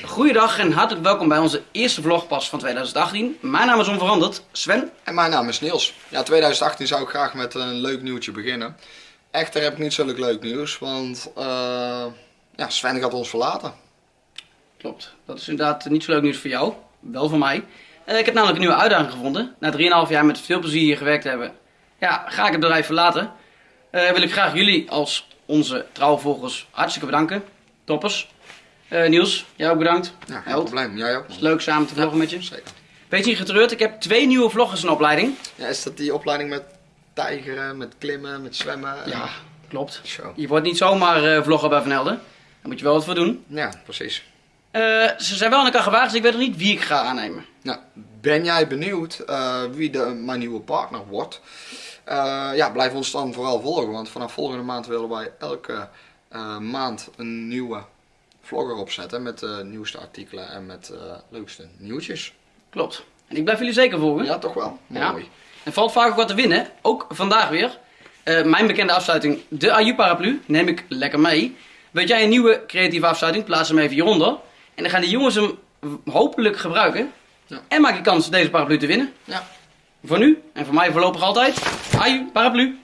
Goeiedag en hartelijk welkom bij onze eerste vlogpas van 2018. Mijn naam is onveranderd, Sven. En mijn naam is Niels. Ja, 2018 zou ik graag met een leuk nieuwtje beginnen. Echter heb ik niet zulk leuk nieuws, want eh, ja, Sven gaat ons verlaten. Klopt, dat is inderdaad niet zo leuk nieuws voor jou, wel voor mij. Eh, ik heb namelijk een nieuwe uitdaging gevonden. Na 3,5 jaar met veel plezier hier gewerkt te hebben, ja, ga ik het bedrijf verlaten. Eh, wil ik graag jullie als onze trouwe volgers hartstikke bedanken. Toppers. Eh, Niels, jij ook bedankt. Ja, geen Held. probleem. Jij ook? Het is leuk samen te vloggen met je. Zeker. Beetje niet getreurd, ik heb twee nieuwe vloggers in opleiding. Ja, is dat die opleiding met tijgeren, met klimmen, met zwemmen? Ja, klopt. Zo. Je wordt niet zomaar eh, vlogger bij Van Helden. Daar moet je wel wat voor doen. Ja, precies. Eh, ze zijn wel aan elkaar gewaagd, dus ik weet nog niet wie ik ga aannemen. Nou, ben jij benieuwd wie de, mijn nieuwe partner wordt? Ja, blijf ons dan vooral volgen, want vanaf volgende maand willen wij elke maand een nieuwe vlogger opzetten met de nieuwste artikelen en met de leukste nieuwtjes. Klopt. En ik blijf jullie zeker volgen. Ja, toch wel? Ja. Mooi. Er valt vaak ook wat te winnen. Ook vandaag weer. Eh, mijn bekende afsluiting, de Aju Paraplu, neem ik lekker mee. Weet jij een nieuwe creatieve afsluiting? Plaats hem even hieronder. En dan gaan de jongens hem hopelijk gebruiken. Ja. En maak je kans deze paraplu te winnen. Ja. Voor nu en voor mij voorlopig altijd. Aju Paraplu.